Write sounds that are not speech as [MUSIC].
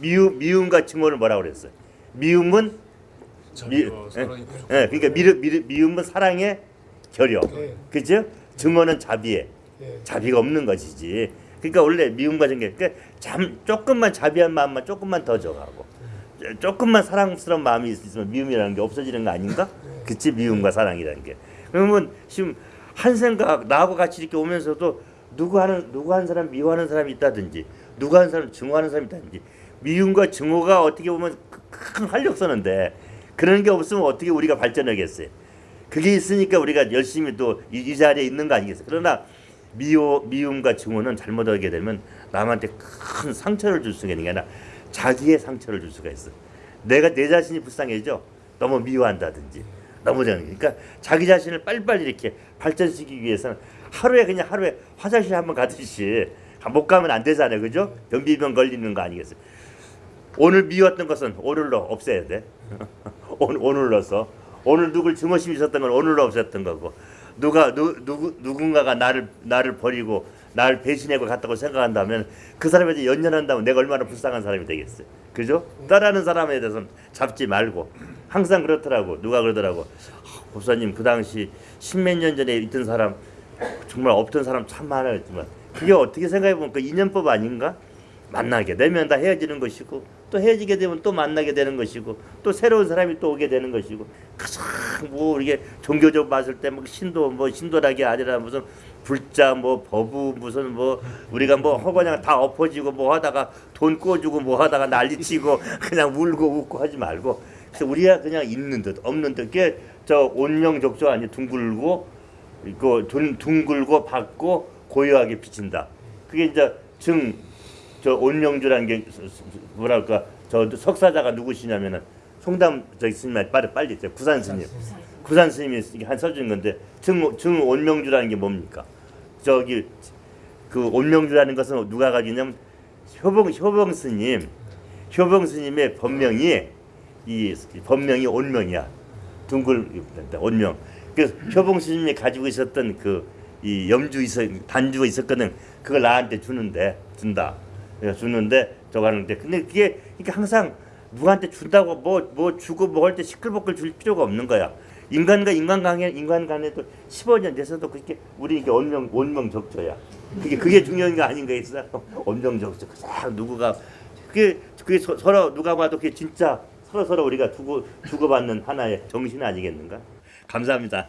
미움 미움과 증오를 뭐라고 그랬어요? 미움은 미, 예, 예, 그러니까 미르, 미르, 미움은 사랑의 결여, 네. 그죠? 증오는 자비에 예. 자비가 없는 것이지. 그러니까 원래 미움과 증오, 그러니까 잠 조금만 자비한 마음만 조금만 더 줘가고 조금만 사랑스러운 마음이 있으면 미움이라는 게 없어지는 거 아닌가? 그치 미움과 사랑이라는 게. 그러면 지금 한 생각 나하고 같이 이렇게 오면서도 누구 하는 누구 한 사람 미워하는 사람이 있다든지 누구 한 사람 증오하는 사람이 있다든지 미움과 증오가 어떻게 보면 그큰 활력소는데 그런 게 없으면 어떻게 우리가 발전하겠어요? 그게 있으니까 우리가 열심히 또이 자리에 있는 거 아니겠어요? 그러나 미워 미움과 증오는 잘못하게 되면 남한테 큰 상처를 줄 수가 있는 게 아니라 자기의 상처를 줄 수가 있어. 내가 내 자신이 불쌍해져. 너무 미워한다든지 너무 정 그러니까 자기 자신을 빨리빨리 이렇게 발전시키기 위해서는 하루에 그냥 하루에 화장실 한번 가듯이 못 가면 안 되잖아요, 그죠? 변비병 걸리는 거 아니겠어요? 오늘 미웠던 것은 오늘로 없애야 돼. [LAUGHS] 오늘 오늘로서 오늘 누굴 증오심이 있었던 건 오늘로 없앴던 거고 누가 누, 누구 누군가가 나를 나를 버리고 나를 배신하고 갔다고 생각한다면 그 사람한테 연연한다면 내가 얼마나 불쌍한 사람이 되겠어요. 그죠? 따라하는 사람에 대해서는 잡지 말고 항상 그렇더라고. 누가 그러더라고. 아, 목사님 그 당시 십몇 년 전에 있던 사람 정말 없던 사람 참 많았지만 그게 어떻게 생각해 보면 그 인연법 아닌가? 만나게 되면 다 헤어지는 것이고 또 헤어지게 되면 또 만나게 되는 것이고 또 새로운 사람이 또 오게 되는 것이고 가장 뭐 이게 종교적 봤을 때 뭐 신도 뭐 신도락이 아니라 무슨 불자 뭐 버부 무슨 뭐 우리가 뭐 허거냥 다 엎어지고 뭐 하다가 돈 꿔주고 뭐 하다가 난리치고 [LAUGHS] 그냥 울고 웃고 하지 말고 그래서 우리가 그냥 있는 듯 없는 듯 그게 저 온명족조 아니 둥글고 이거 둥, 둥글고 밝고 고요하게 비친다. 그게 이제 증 저 온명주라는 게 뭐랄까 저 석사자가 누구시냐면은 송담 저기 스님 빨리 빨리 저 구산 스님. 구산 스님이 한 써준 건데 증, 증 온명주라는 게 뭡니까? 저기 그 온명주라는 것은 누가 가지냐면 효봉 효봉 스님. 효봉 스님의 법명이 이 법명이 온명이야. 둥글 온명. 그래서 효봉 스님이 가지고 있었던 그 이 염주 있어 단주가 있었거든. 그걸 나한테 주는데 준다. 주는데 저거 하는데. 근데 그게 그러니까 항상 누구한테 준다고 뭐뭐 주고 뭐할때 시끌벅글 줄 필요가 없는 거야. 인간과 인간 간에 인간 간에도 15년 돼서도 그렇게 우리 이게 원명 원명 적조야. 그게 그게 중요한 게 아닌가 있어 [LAUGHS] 원명 적조 그냥 누구가 그게 그게 서, 서로 누가 봐도 그게 진짜 서로 서로 우리가 두고 주고받는 하나의 정신 아니겠는가? 감사합니다.